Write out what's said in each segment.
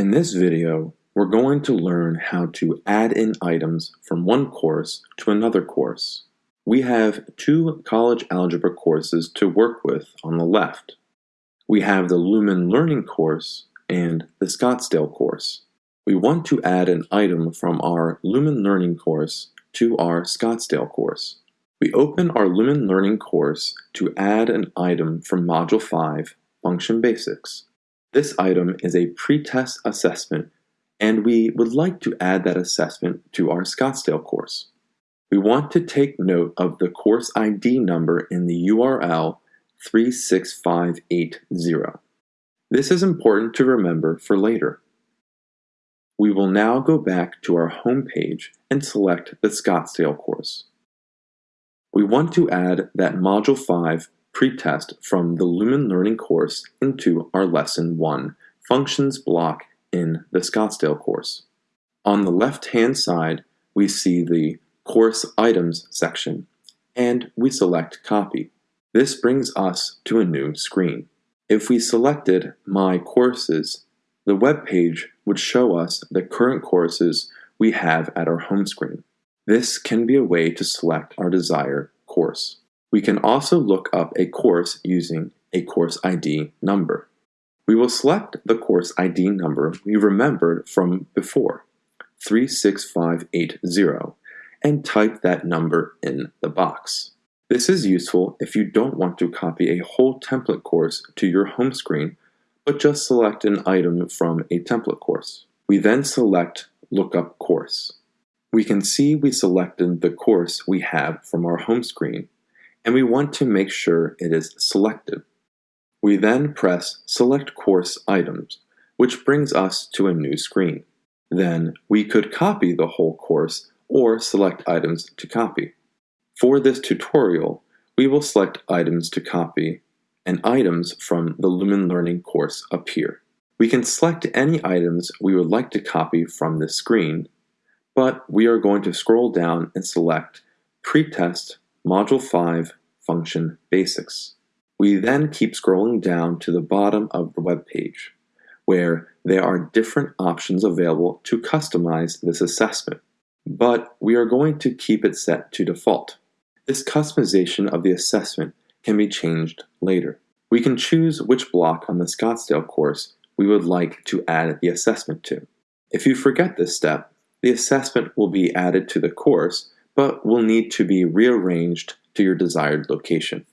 In this video, we're going to learn how to add in items from one course to another course. We have two college algebra courses to work with on the left. We have the Lumen Learning course and the Scottsdale course. We want to add an item from our Lumen Learning course to our Scottsdale course. We open our Lumen Learning course to add an item from Module 5, Function Basics. This item is a pretest assessment and we would like to add that assessment to our Scottsdale course. We want to take note of the course ID number in the URL 36580. This is important to remember for later. We will now go back to our home page and select the Scottsdale course. We want to add that Module 5 pretest from the Lumen Learning course into our Lesson 1 Functions block in the Scottsdale course. On the left-hand side, we see the Course Items section, and we select Copy. This brings us to a new screen. If we selected My Courses, the web page would show us the current courses we have at our home screen. This can be a way to select our desired course. We can also look up a course using a course ID number. We will select the course ID number we remembered from before, 36580, and type that number in the box. This is useful if you don't want to copy a whole template course to your home screen, but just select an item from a template course. We then select Lookup Course. We can see we selected the course we have from our home screen and we want to make sure it is selected. We then press Select Course Items, which brings us to a new screen. Then we could copy the whole course or select items to copy. For this tutorial, we will select items to copy and items from the Lumen Learning course appear. We can select any items we would like to copy from this screen, but we are going to scroll down and select Pretest Module 5 Function Basics. We then keep scrolling down to the bottom of the web page, where there are different options available to customize this assessment, but we are going to keep it set to default. This customization of the assessment can be changed later. We can choose which block on the Scottsdale course we would like to add the assessment to. If you forget this step, the assessment will be added to the course but will need to be rearranged to your desired location.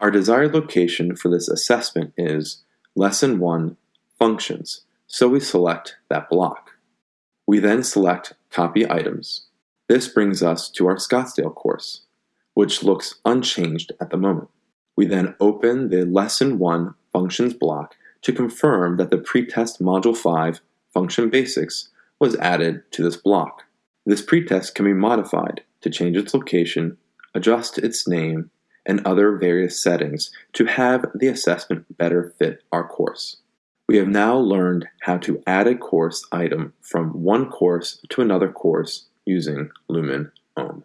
Our desired location for this assessment is Lesson 1 Functions, so we select that block. We then select Copy Items. This brings us to our Scottsdale course, which looks unchanged at the moment. We then open the Lesson 1 Functions block to confirm that the pretest Module 5 Function Basics was added to this block. This pretest can be modified to change its location, adjust its name, and other various settings to have the assessment better fit our course. We have now learned how to add a course item from one course to another course using Lumen Ohm.